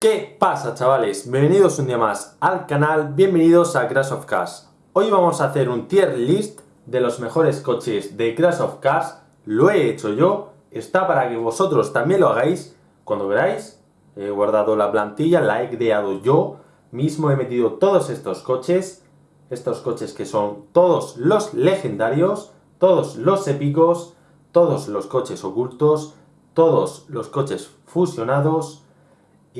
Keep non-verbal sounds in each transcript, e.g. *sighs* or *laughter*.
¿Qué pasa chavales? Bienvenidos un día más al canal, bienvenidos a Crash of Cars. Hoy vamos a hacer un tier list de los mejores coches de Crash of Cars. Lo he hecho yo, está para que vosotros también lo hagáis cuando queráis. He guardado la plantilla, la he creado yo mismo, he metido todos estos coches. Estos coches que son todos los legendarios, todos los épicos, todos los coches ocultos, todos los coches fusionados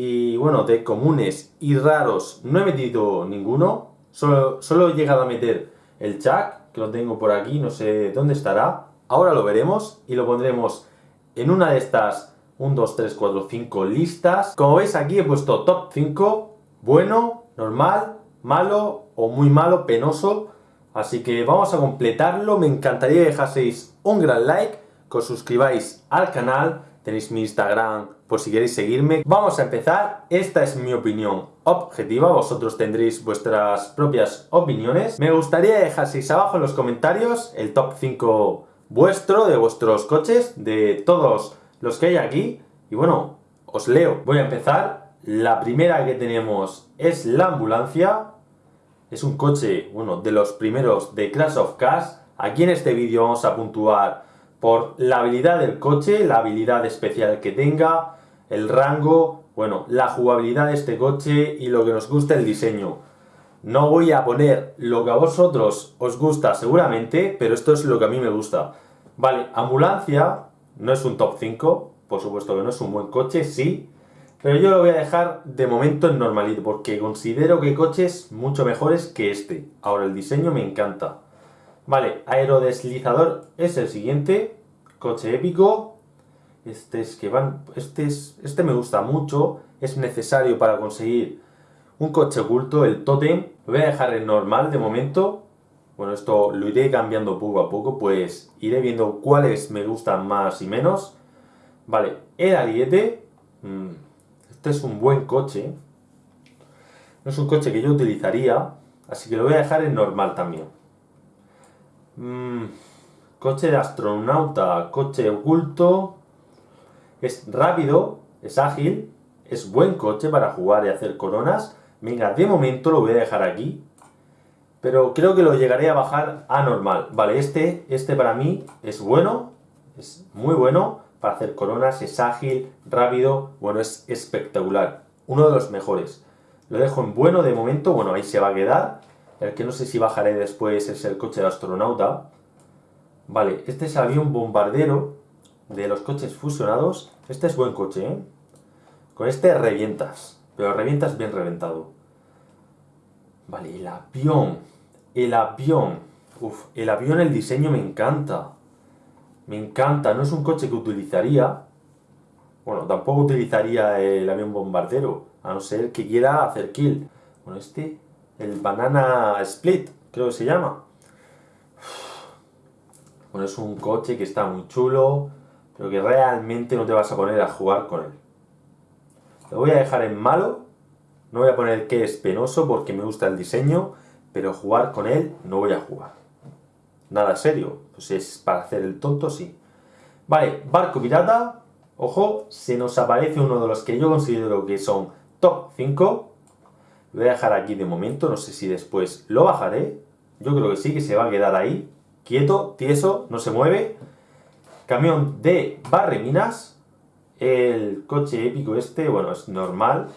y bueno, de comunes y raros no he metido ninguno, solo, solo he llegado a meter el Chuck, que lo tengo por aquí, no sé dónde estará, ahora lo veremos y lo pondremos en una de estas 1, 2, 3, 4, 5 listas. Como veis aquí he puesto top 5, bueno, normal, malo o muy malo, penoso, así que vamos a completarlo, me encantaría que dejaseis un gran like, que os suscribáis al canal, tenéis mi Instagram por si queréis seguirme. Vamos a empezar, esta es mi opinión objetiva, vosotros tendréis vuestras propias opiniones. Me gustaría que dejaseis abajo en los comentarios el top 5 vuestro, de vuestros coches, de todos los que hay aquí. Y bueno, os leo. Voy a empezar. La primera que tenemos es la ambulancia. Es un coche, bueno, de los primeros de Crash of Cars. Aquí en este vídeo vamos a puntuar por la habilidad del coche, la habilidad especial que tenga, el rango, bueno, la jugabilidad de este coche y lo que nos gusta el diseño. No voy a poner lo que a vosotros os gusta seguramente, pero esto es lo que a mí me gusta. Vale, ambulancia no es un top 5, por supuesto que no es un buen coche, sí, pero yo lo voy a dejar de momento en normalito, porque considero que hay coches mucho mejores que este. Ahora, el diseño me encanta. Vale, aerodeslizador es el siguiente. Coche épico. Este es que van. Este, es, este me gusta mucho. Es necesario para conseguir un coche oculto, el Totem. Lo voy a dejar en normal de momento. Bueno, esto lo iré cambiando poco a poco, pues iré viendo cuáles me gustan más y menos. Vale, el Ariete. Mm, este es un buen coche. No es un coche que yo utilizaría, así que lo voy a dejar en normal también. Mm, coche de astronauta, coche oculto. Es rápido, es ágil, es buen coche para jugar y hacer coronas. Venga, de momento lo voy a dejar aquí. Pero creo que lo llegaré a bajar a normal. Vale, este, este para mí es bueno, es muy bueno para hacer coronas, es ágil, rápido, bueno, es espectacular. Uno de los mejores. Lo dejo en bueno de momento, bueno, ahí se va a quedar. El que no sé si bajaré después es el coche de astronauta. Vale, este es avión bombardero de los coches fusionados. Este es buen coche, ¿eh? Con este revientas, pero revientas bien reventado. Vale, el avión. El avión. Uf, el avión, el diseño me encanta. Me encanta. No es un coche que utilizaría. Bueno, tampoco utilizaría el avión bombardero. A no ser que quiera hacer kill. Bueno, este el Banana Split, creo que se llama. Bueno, es un coche que está muy chulo, pero que realmente no te vas a poner a jugar con él. Lo voy a dejar en malo, no voy a poner que es penoso porque me gusta el diseño, pero jugar con él no voy a jugar. Nada serio, pues es para hacer el tonto, sí. Vale, barco pirata, ojo, se nos aparece uno de los que yo considero que son top 5, lo voy a dejar aquí de momento, no sé si después lo bajaré. Yo creo que sí, que se va a quedar ahí. Quieto, tieso, no se mueve. Camión de barreminas. El coche épico este, bueno, es normal.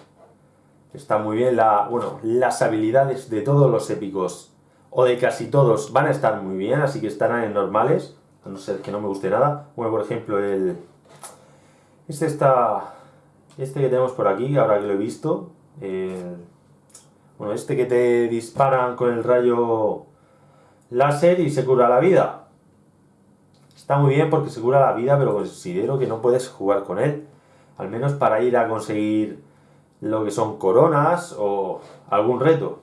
Está muy bien, la, bueno, las habilidades de todos los épicos, o de casi todos, van a estar muy bien, así que estarán en normales, a no ser que no me guste nada. Bueno, por ejemplo, el... Este está... Este que tenemos por aquí, ahora que lo he visto, el bueno, este que te disparan con el rayo láser y se cura la vida. Está muy bien porque se cura la vida, pero considero que no puedes jugar con él. Al menos para ir a conseguir lo que son coronas o algún reto.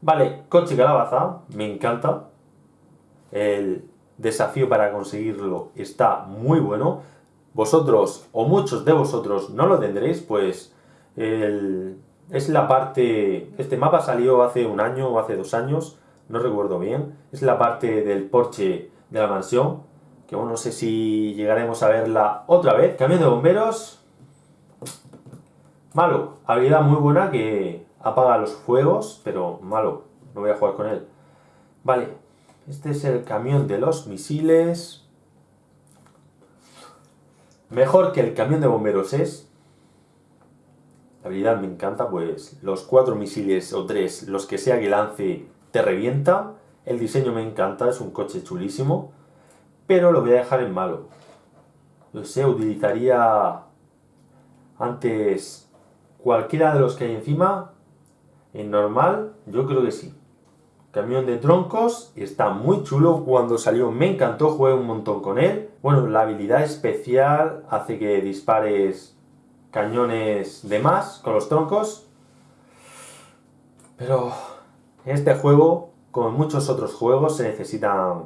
Vale, coche calabaza, me encanta. El desafío para conseguirlo está muy bueno. Vosotros, o muchos de vosotros, no lo tendréis, pues el es la parte... Este mapa salió hace un año o hace dos años, no recuerdo bien. Es la parte del porche de la mansión, que bueno, no sé si llegaremos a verla otra vez. Camión de bomberos. Malo, habilidad muy buena que apaga los fuegos, pero malo, no voy a jugar con él. Vale, este es el camión de los misiles. Mejor que el camión de bomberos es. La habilidad me encanta, pues los cuatro misiles o tres, los que sea que lance, te revienta. El diseño me encanta, es un coche chulísimo. Pero lo voy a dejar en malo. No sé, utilizaría antes cualquiera de los que hay encima. En normal, yo creo que sí. Camión de troncos, está muy chulo, cuando salió me encantó, jugué un montón con él. Bueno, la habilidad especial hace que dispares cañones de más con los troncos. Pero este juego, como en muchos otros juegos, se necesitan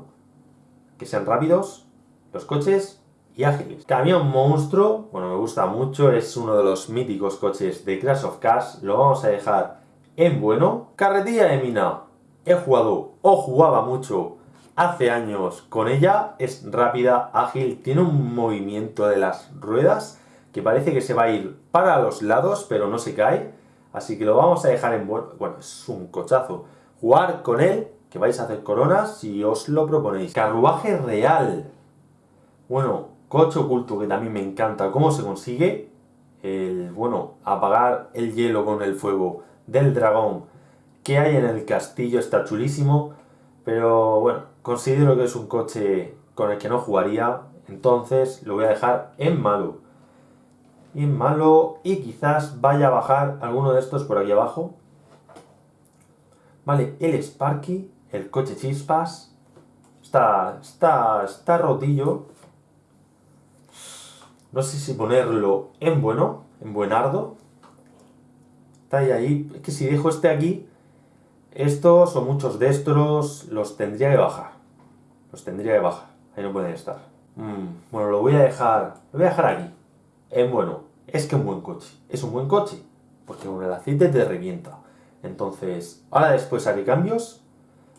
que sean rápidos los coches y ágiles. Camión monstruo, bueno, me gusta mucho, es uno de los míticos coches de Crash of Cars, lo vamos a dejar en bueno. Carretilla de mina, he jugado o jugaba mucho hace años con ella, es rápida, ágil, tiene un movimiento de las ruedas que parece que se va a ir para los lados, pero no se cae, así que lo vamos a dejar en bueno, es un cochazo. Jugar con él, que vais a hacer coronas si os lo proponéis. Carruaje real. Bueno, coche oculto que también me encanta cómo se consigue. El, bueno, apagar el hielo con el fuego del dragón que hay en el castillo está chulísimo, pero bueno, considero que es un coche con el que no jugaría, entonces lo voy a dejar en malo. Y malo, y quizás vaya a bajar alguno de estos por aquí abajo. Vale, el Sparky, el coche chispas, está, está, está rotillo. No sé si ponerlo en bueno, en buenardo. Está ahí, ahí. Es que si dejo este aquí, estos o muchos de estos los tendría que bajar. Los tendría que bajar. Ahí no pueden estar. Mm, bueno, lo voy a dejar... Lo voy a dejar aquí. En bueno, es que un buen coche. Es un buen coche. Porque con el aceite te revienta. Entonces, ahora después haré cambios.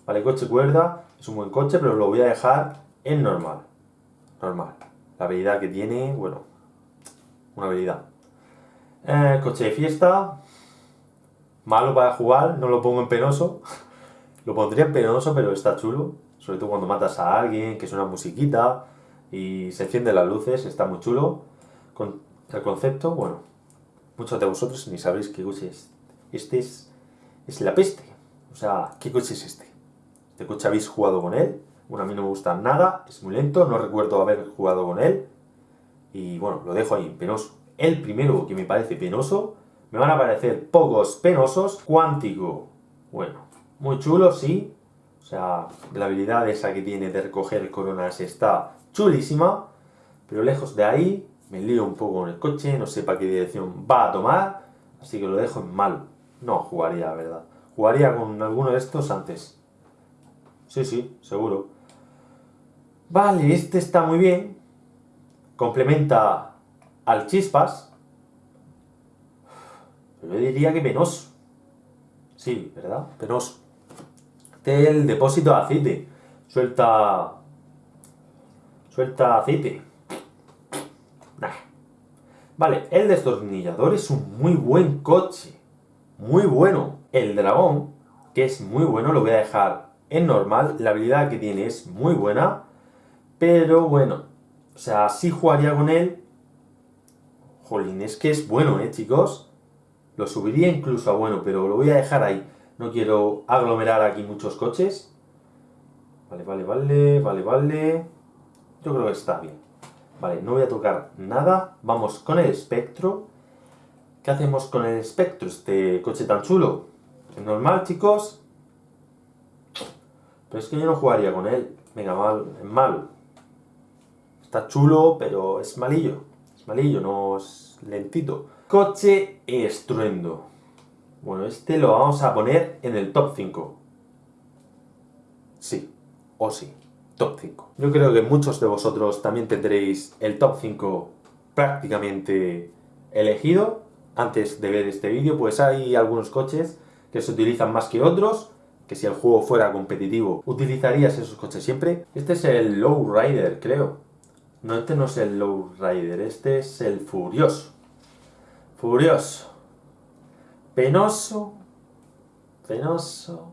Vale, coche cuerda. Es un buen coche, pero lo voy a dejar en normal. Normal. La habilidad que tiene, bueno, una habilidad. Eh, coche de fiesta, malo para jugar, no lo pongo en penoso. *laughs* lo pondría en penoso, pero está chulo. Sobre todo cuando matas a alguien, que es una musiquita y se encienden las luces, está muy chulo. Con el concepto, bueno, muchos de vosotros ni sabréis qué coche es. Este es, es la peste. O sea, ¿qué coche es este? ¿Este coche habéis jugado con él? Bueno, a mí no me gusta nada, es muy lento, no recuerdo haber jugado con él. Y bueno, lo dejo ahí, penoso. El primero que me parece penoso me van a parecer pocos penosos. Cuántico, bueno, muy chulo, sí. O sea, la habilidad esa que tiene de recoger coronas está chulísima. Pero lejos de ahí, me lío un poco con el coche, no sé para qué dirección va a tomar. Así que lo dejo en mal. No jugaría, verdad. Jugaría con alguno de estos antes. Sí, sí, seguro. Vale, este está muy bien. Complementa al chispas. Yo diría que penoso. Sí, ¿verdad? Penoso. Este el depósito de aceite. Suelta... Suelta aceite. Vale, el destornillador es un muy buen coche. Muy bueno. El dragón, que es muy bueno, lo voy a dejar en normal. La habilidad que tiene es muy buena. Pero bueno, o sea, sí jugaría con él. Jolín, es que es bueno, ¿eh, chicos? Lo subiría incluso a bueno, pero lo voy a dejar ahí. No quiero aglomerar aquí muchos coches. Vale, vale, vale, vale, vale. Yo creo que está bien. Vale, no voy a tocar nada. Vamos con el espectro. ¿Qué hacemos con el espectro? Este coche tan chulo. ¿Es normal, chicos? Pero es que yo no jugaría con él. Venga, mal, es malo. Está chulo, pero es malillo. Es malillo, no es lentito. Coche estruendo. Bueno, este lo vamos a poner en el top 5. Sí, o sí, top 5. Yo creo que muchos de vosotros también tendréis el top 5 prácticamente elegido. Antes de ver este vídeo, pues hay algunos coches que se utilizan más que otros, que si el juego fuera competitivo, utilizarías esos coches siempre. Este es el Low Rider, creo. No, este no es el Low Rider, este es el Furioso. Furioso. penoso, penoso,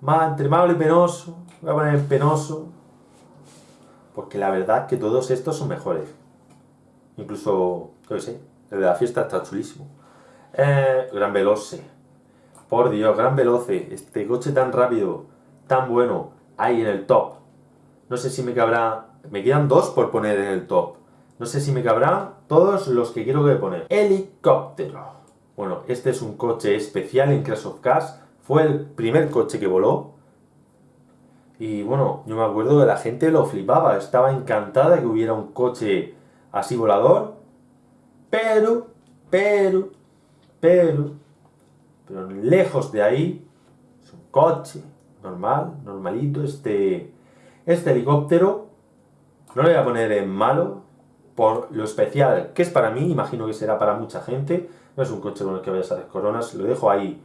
más entre malo y penoso, voy a poner penoso, porque la verdad que todos estos son mejores. Incluso, yo qué sé, el de la fiesta está chulísimo. Eh, gran Veloce. Por Dios, Gran Veloce. Este coche tan rápido, tan bueno, ahí en el top. No sé si me cabrá... Me quedan dos por poner en el top. No sé si me cabrán todos los que quiero que poner. Helicóptero. Bueno, este es un coche especial en Crash of Cars. Fue el primer coche que voló. Y bueno, yo me acuerdo que la gente lo flipaba. Estaba encantada que hubiera un coche así volador. Pero, pero, pero, pero lejos de ahí, es un coche normal, normalito. Este, este helicóptero no lo voy a poner en malo por lo especial que es para mí, imagino que será para mucha gente. No es un coche con el que vayas a hacer coronas, lo dejo ahí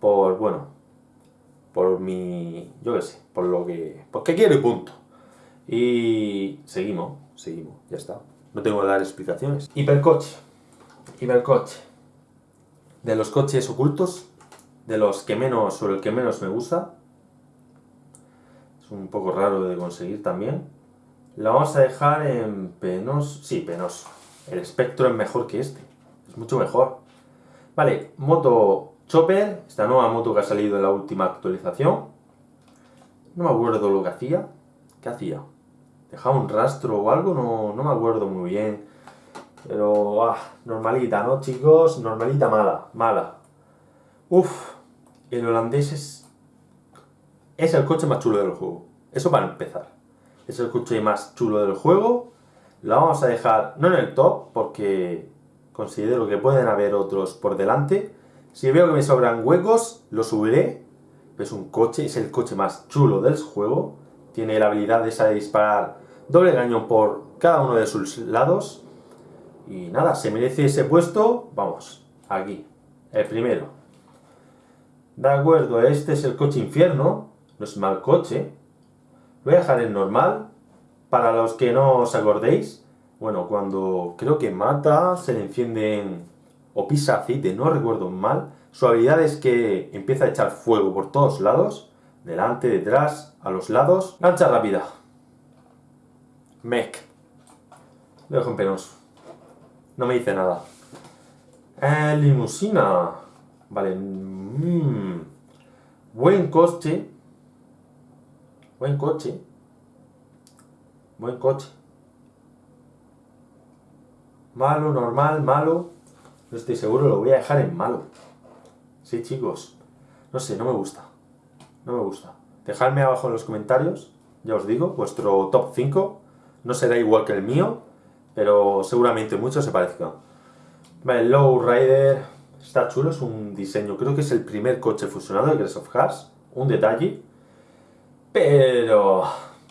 por, bueno, por mi, yo qué sé, por lo que, porque quiero y punto. Y seguimos, seguimos, ya está. No tengo que dar explicaciones. Hipercoche, hipercoche. De los coches ocultos, de los que menos, o el que menos me gusta. Es un poco raro de conseguir también. La vamos a dejar en penoso, sí, penoso. El espectro es mejor que este, es mucho mejor. Vale, moto Chopper, esta nueva moto que ha salido en la última actualización. No me acuerdo lo que hacía. ¿Qué hacía? ¿Dejaba un rastro o algo? No, no me acuerdo muy bien. Pero, ah, normalita, ¿no, chicos? Normalita mala, mala. Uf, el holandés es... Es el coche más chulo del juego. Eso para empezar es el coche más chulo del juego. Lo vamos a dejar, no en el top, porque considero que pueden haber otros por delante. Si veo que me sobran huecos, lo subiré. Es un coche, es el coche más chulo del juego. Tiene la habilidad esa de disparar doble cañón por cada uno de sus lados. Y nada, se merece ese puesto, vamos, aquí, el primero. De acuerdo, este es el coche infierno, no es mal coche, voy a dejar en normal. Para los que no os acordéis, bueno, cuando creo que mata, se le encienden o pisa aceite, no recuerdo mal. Su habilidad es que empieza a echar fuego por todos lados, delante, detrás, a los lados. Lancha rápida. Mech. Lo dejo en penoso. No me dice nada. Eh, limusina. Vale. Mm. Buen coste. Buen coche. Buen coche. Malo, normal, malo. No estoy seguro, lo voy a dejar en malo. Sí, chicos. No sé, no me gusta. No me gusta. Dejadme abajo en los comentarios, ya os digo, vuestro top 5. No será igual que el mío, pero seguramente muchos se parezcan. Vale, Low Rider está chulo, es un diseño, creo que es el primer coche fusionado de Grace of Cars. Un detalle, pero...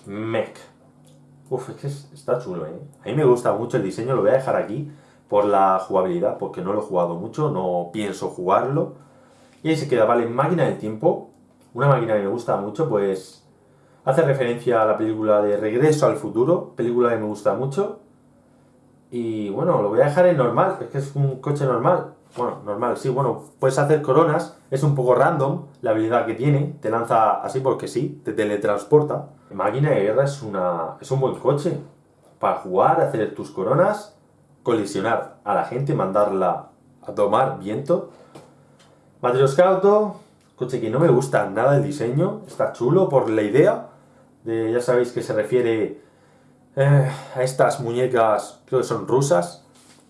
Mech. Uf, es que está chulo, ¿eh? A mí me gusta mucho el diseño, lo voy a dejar aquí por la jugabilidad, porque no lo he jugado mucho, no pienso jugarlo. Y ahí se queda, vale, máquina del tiempo. Una máquina que me gusta mucho, pues... Hace referencia a la película de Regreso al Futuro, película que me gusta mucho. Y bueno, lo voy a dejar en normal, es que es un coche normal. Bueno, normal, sí, bueno, puedes hacer coronas, es un poco random la habilidad que tiene, te lanza así porque sí, te teletransporta. Máquina de guerra es, una, es un buen coche para jugar, hacer tus coronas, colisionar a la gente, mandarla a tomar viento. Matrioscauto, coche que no me gusta nada el diseño, está chulo por la idea, de, ya sabéis que se refiere eh, a estas muñecas, creo que son rusas,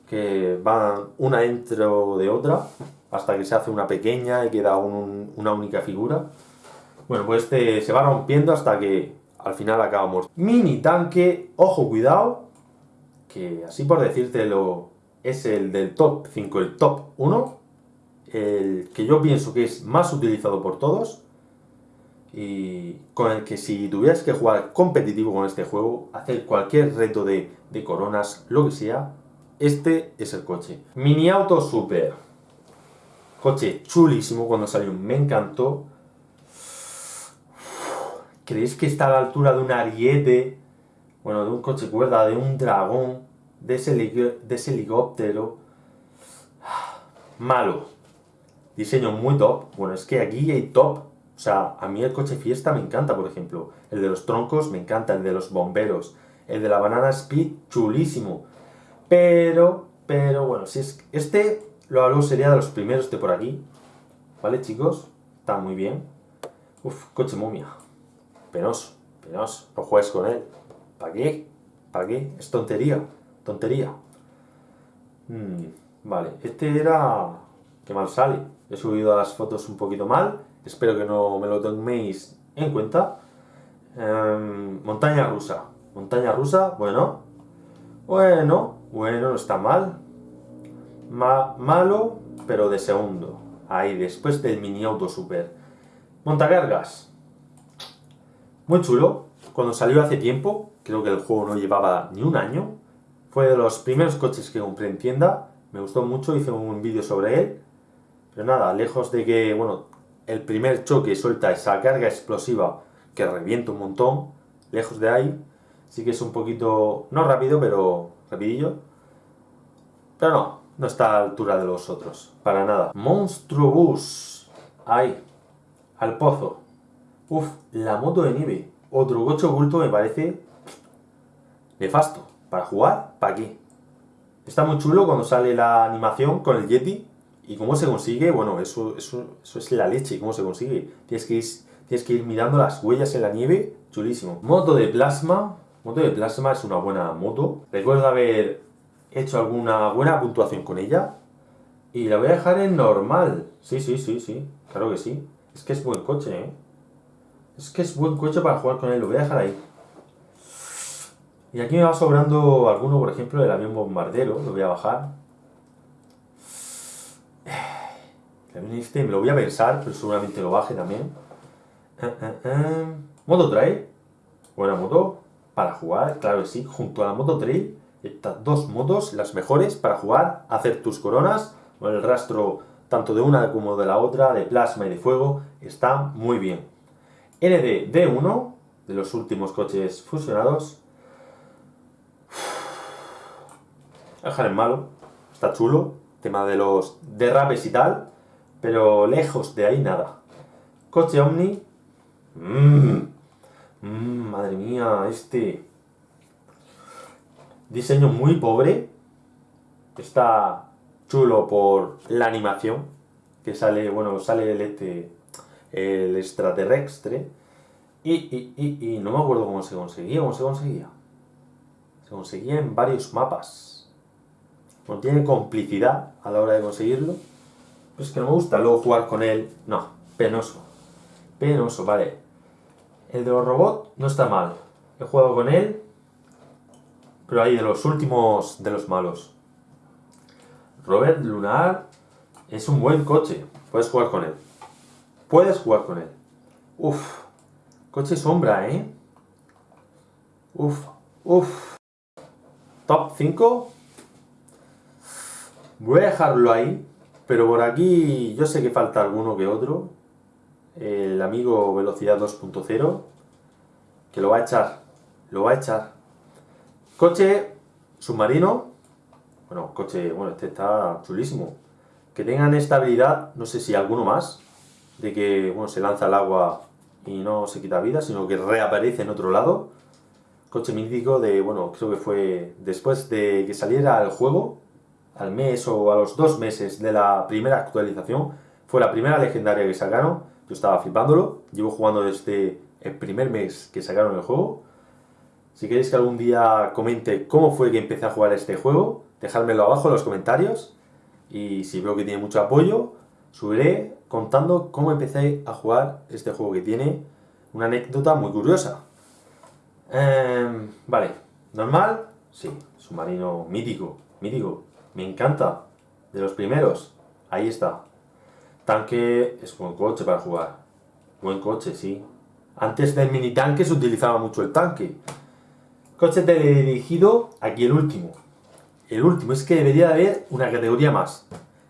que van una dentro de otra hasta que se hace una pequeña y queda una única figura. Bueno, pues este se va rompiendo hasta que al final acaba muerto. Mini tanque, ojo, cuidado, que así por decírtelo, es el del top 5, el top 1, el que yo pienso que es más utilizado por todos, y con el que si tuvieras que jugar competitivo con este juego, hacer cualquier reto de, de coronas, lo que sea, este es el coche. Mini Auto Super. Coche chulísimo cuando salió, me encantó. ¿Creéis que está a la altura de un ariete? Bueno, de un coche cuerda, de un dragón, de ese, de ese helicóptero. Malo. Diseño muy top. Bueno, es que aquí hay top. O sea, a mí el coche fiesta me encanta, por ejemplo. El de los troncos me encanta, el de los bomberos. El de la banana speed, chulísimo. Pero, pero, bueno, si es este, lo hago sería de los primeros de por aquí. ¿Vale, chicos? Está muy bien. Uf, coche momia. Penoso, penoso. No juegues con él. ¿Para qué? ¿Para qué? Es tontería. Tontería. Hmm, vale, este era... Qué mal sale. He subido las fotos un poquito mal. Espero que no me lo toméis en cuenta. Em, montaña rusa. Montaña rusa, bueno. Bueno, bueno, no está mal. malo, pero de segundo. Ahí, después del mini auto super. Montacargas. Muy chulo. Cuando salió hace tiempo, creo que el juego no llevaba ni un año. Fue de los primeros coches que compré en tienda. Me gustó mucho, hice un vídeo sobre él. Pero nada, lejos de que, bueno, el primer choque suelta esa carga explosiva que revienta un montón, lejos de ahí, sí que es un poquito, no rápido, pero rapidillo. Pero no, no está a la altura de los otros, para nada. Monstruo Bus, ahí, al pozo. Uf, la moto de nieve. Otro coche oculto me parece nefasto. Para jugar, ¿para qué? Está muy chulo cuando sale la animación con el Yeti. ¿Y cómo se consigue? Bueno, eso, eso, eso es la leche. ¿Cómo se consigue? Tienes que, tienes que ir mirando las huellas en la nieve. Chulísimo. Moto de plasma. Moto de plasma es una buena moto. Recuerdo haber hecho alguna buena puntuación con ella. Y la voy a dejar en normal. Sí, sí, sí, sí. Claro que sí. Es que es buen coche, ¿eh? Es que es buen coche para jugar con él. Lo voy a dejar ahí. Y aquí me va sobrando alguno, por ejemplo, del avión bombardero. Lo voy a bajar. El avión este me lo voy a pensar, pero seguramente lo baje también. Eh, eh, eh. Moto Trail. Buena moto para jugar, claro que sí. Junto a la Moto Trail, estas dos motos, las mejores para jugar, hacer tus coronas. Con el rastro tanto de una como de la otra, de plasma y de fuego, está muy bien. ND D1, de los últimos coches fusionados, *sighs* dejar en malo, está chulo, tema de los derrapes y tal, pero lejos de ahí nada. Coche Omni, mmm, madre mía, este. Diseño muy pobre, está chulo por la animación, que sale, bueno, sale el este, el extraterrestre, y, y, y, no me acuerdo cómo se conseguía, cómo se conseguía. Se conseguía en varios mapas no tiene complicidad a la hora de conseguirlo. Pues que no me gusta luego jugar con él. No, penoso. Penoso, vale. El de los robots no está mal. He jugado con él. Pero ahí de los últimos de los malos. Robert Lunar es un buen coche. Puedes jugar con él. Puedes jugar con él. Uf. Coche sombra, ¿eh? Uf. Uf. Top 5 Voy a dejarlo ahí, pero por aquí yo sé que falta alguno que otro. El amigo Velocidad 2.0, que lo va a echar, lo va a echar. Coche submarino, bueno, coche, bueno, este está chulísimo. Que tengan estabilidad, no sé si alguno más, de que, bueno, se lanza al agua y no se quita vida, sino que reaparece en otro lado. Coche mítico de, bueno, creo que fue después de que saliera el juego, al mes o a los dos meses de la primera actualización. Fue la primera legendaria que sacaron. Yo estaba flipándolo. Llevo jugando desde el primer mes que sacaron el juego. Si queréis que algún día comente cómo fue que empecé a jugar este juego, dejádmelo abajo en los comentarios. Y si veo que tiene mucho apoyo, subiré contando cómo empecé a jugar este juego que tiene una anécdota muy curiosa. Em, vale, normal, sí, submarino mítico, mítico, me encanta. De los primeros. Ahí está. Tanque es buen coche para jugar. Buen coche, sí. Antes del mini tanque se utilizaba mucho el tanque. Coche teledirigido, aquí el último. El último, es que debería haber una categoría más.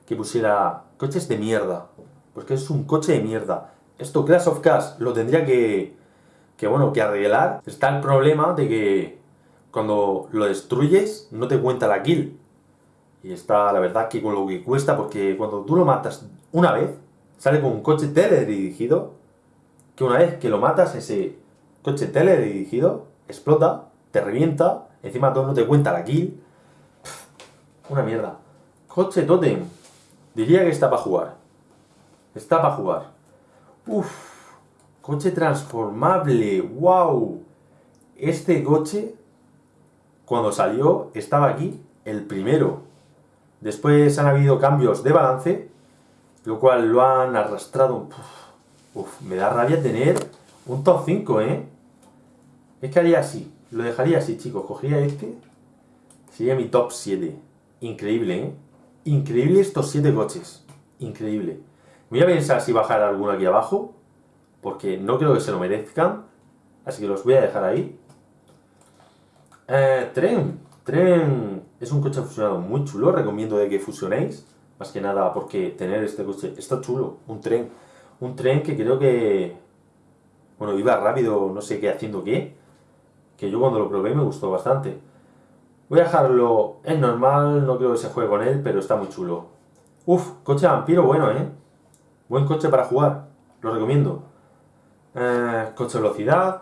Que pusiera coches de mierda. Porque es un coche de mierda. Esto Clash of Cars lo tendría que, que, bueno, que arreglar. Está el problema de que cuando lo destruyes no te cuenta la kill. Y está, la verdad, que con lo que cuesta, porque cuando tú lo matas una vez, sale con un coche teledirigido, que una vez que lo matas, ese coche teledirigido explota, te revienta, encima todo no te cuenta la kill. una mierda. Coche totem. Diría que está para jugar. Está para jugar. Uf. Coche transformable. ¡Wow! Este coche, cuando salió, estaba aquí el primero. Después han habido cambios de balance, lo cual lo han arrastrado. Uf, me da rabia tener un top 5, ¿eh? Es que haría así. Lo dejaría así, chicos. Cogería este. Sería mi top 7. Increíble, ¿eh? Increíble estos 7 coches. Increíble. Voy a pensar si bajar alguno aquí abajo. Porque no creo que se lo merezcan. Así que los voy a dejar ahí. Eh, tren. Tren es un coche fusionado muy chulo. Recomiendo de que fusionéis. Más que nada porque tener este coche está chulo. Un tren. Un tren que creo que... Bueno, iba rápido, no sé qué haciendo qué. Que yo cuando lo probé me gustó bastante. Voy a dejarlo en normal, no creo que se juegue con él, pero está muy chulo. Uf, coche vampiro bueno, ¿eh? Buen coche para jugar, lo recomiendo. Eh, coche velocidad,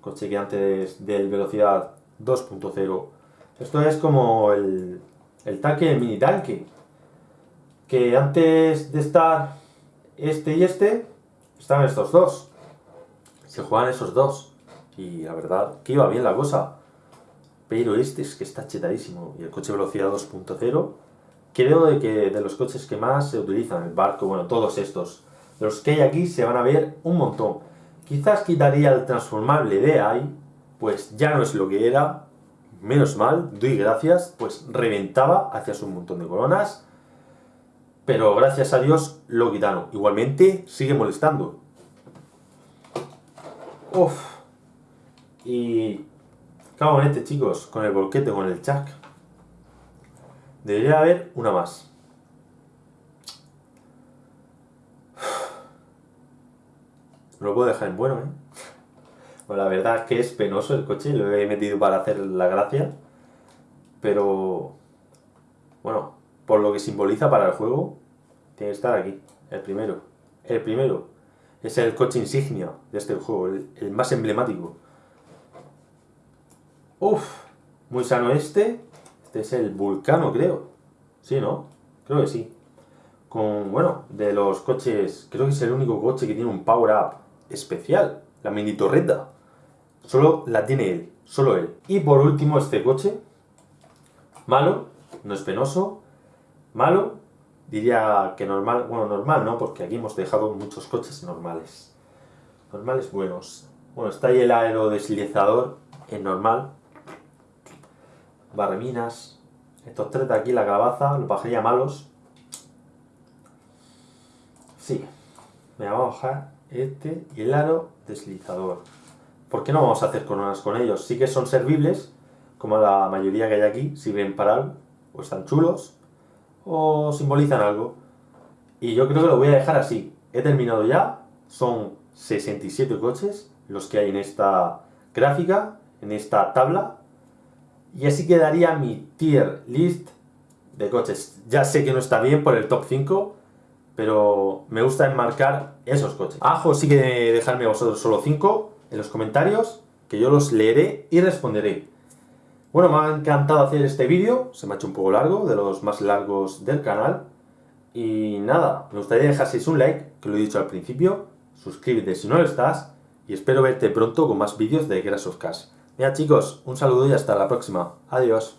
coche que antes del velocidad 2.0. Esto es como el, el tanque, el mini tanque. Que antes de estar este y este, estaban estos dos. Se juegan esos dos. Y la verdad, que iba bien la cosa. Pero este es que está chetadísimo. Y el coche velocidad 2.0, creo de que de los coches que más se utilizan, el barco, bueno, todos estos. Los que hay aquí se van a ver un montón. Quizás quitaría el transformable de ahí, pues ya no es lo que era, menos mal, doy gracias, pues reventaba, hacía un montón de coronas, pero gracias a Dios lo quitaron. Igualmente sigue molestando. Uf. Y cago en este, chicos, con el volquete, con el chac. Debería haber una más. No lo puedo dejar en bueno, ¿eh? Bueno, la verdad es que es penoso el coche, lo he metido para hacer la gracia. Pero... Bueno, por lo que simboliza para el juego, tiene que estar aquí, el primero. El primero. Es el coche insignia de este juego, el, más emblemático. Uf, muy sano este. Este es el Vulcano, creo. Sí, ¿no? Creo que sí. Con, bueno, de los coches, creo que es el único coche que tiene un power-up especial, la mini torreta. Solo la tiene él, solo él. Y por último este coche, malo, no es penoso, malo, diría que normal, bueno normal no, porque aquí hemos dejado muchos coches normales. Normales buenos. Bueno, está ahí el aerodeslizador en normal. Barreminas. Estos tres de aquí, la calabaza, los bajaría malos. Sí. Me voy a bajar este y el aro deslizador. ¿Por qué no vamos a hacer coronas con ellos? Sí que son servibles, como la mayoría que hay aquí, sirven para algo, o están chulos, o simbolizan algo. Y yo creo que lo voy a dejar así. He terminado ya, son 67 coches los que hay en esta gráfica, en esta tabla, y así quedaría mi tier list de coches. Ya sé que no está bien por el top 5, pero me gusta enmarcar esos coches. Ajo sí que dejadme vosotros solo 5 en los comentarios, que yo los leeré y responderé. Bueno, me ha encantado hacer este vídeo, se me ha hecho un poco largo, de los más largos del canal. Y nada, me gustaría dejaseis un like, que lo he dicho al principio, suscríbete si no lo estás, y espero verte pronto con más vídeos de Crash of Cash. Mira chicos, un saludo y hasta la próxima. Adiós.